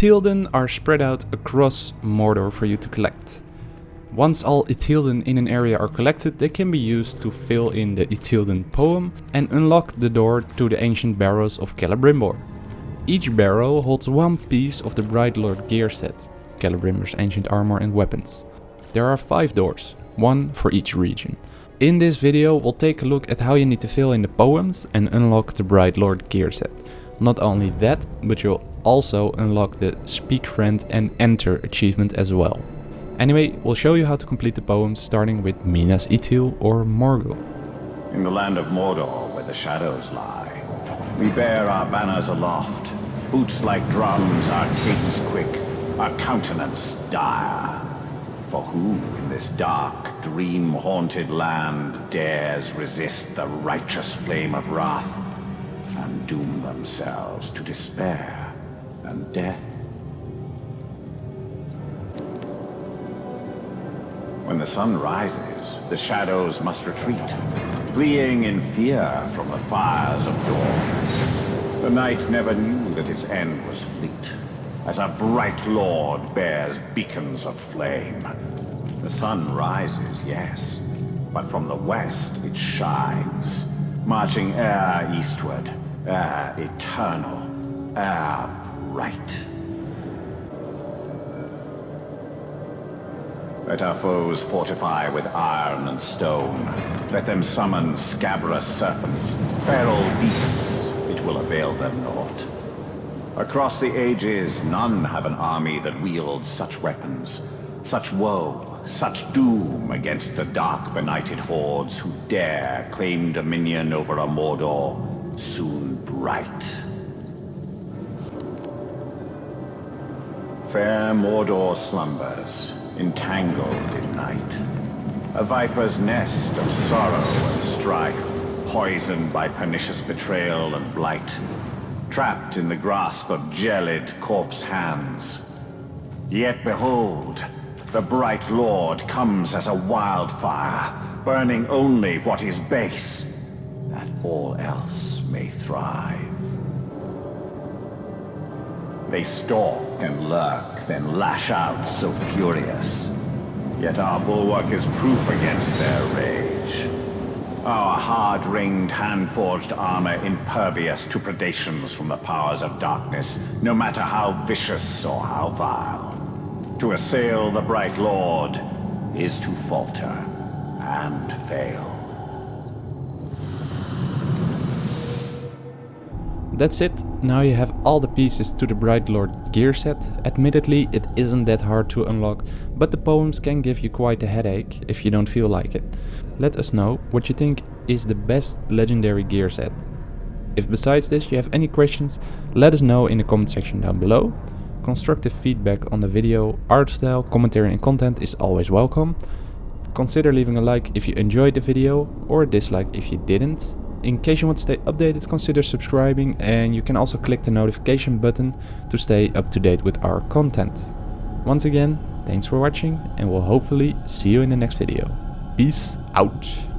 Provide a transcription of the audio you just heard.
Ithildin are spread out across Mordor for you to collect. Once all Ithildin in an area are collected, they can be used to fill in the Ithildin poem and unlock the door to the ancient barrows of Celebrimbor. Each barrow holds one piece of the Bright Lord gear set, Celebrimbor's ancient armor and weapons. There are 5 doors, one for each region. In this video we'll take a look at how you need to fill in the poems and unlock the Bright Lord gear set. Not only that, but you'll also unlock the Speak Friend and Enter achievement as well. Anyway, we'll show you how to complete the poems starting with Minas Ithil or Morgul. In the land of Mordor, where the shadows lie, we bear our banners aloft, boots like drums, our cadence quick, our countenance dire. For who in this dark, dream-haunted land dares resist the righteous flame of wrath and doom themselves to despair and death? When the sun rises, the shadows must retreat, fleeing in fear from the fires of dawn. The night never knew that its end was fleet, as a bright lord bears beacons of flame. The sun rises, yes, but from the west it shines, marching e'er eastward, e'er eternal, e'er bright. Let our foes fortify with iron and stone. Let them summon scabrous serpents, feral beasts. It will avail them naught. Across the ages, none have an army that wields such weapons, such woe, such doom against the dark benighted hordes who dare claim dominion over a Mordor soon bright. Fair Mordor slumbers, entangled in night. A viper's nest of sorrow and strife, poisoned by pernicious betrayal and blight. Trapped in the grasp of gelid corpse hands. Yet behold, the bright lord comes as a wildfire, burning only what is base, that all else may thrive. They stalk and lurk, then lash out so furious. Yet our bulwark is proof against their rage. Our hard-ringed, hand-forged armor impervious to predations from the powers of darkness, no matter how vicious or how vile. To assail the Bright Lord is to falter and fail. That's it, now you have all the pieces to the Bright Lord gear set. Admittedly, it isn't that hard to unlock, but the poems can give you quite a headache if you don't feel like it. Let us know what you think is the best legendary gear set. If besides this you have any questions, let us know in the comment section down below. Constructive feedback on the video, art style, commentary and content is always welcome. Consider leaving a like if you enjoyed the video or a dislike if you didn't. In case you want to stay updated, consider subscribing and you can also click the notification button to stay up to date with our content. Once again, thanks for watching and we'll hopefully see you in the next video. Peace out!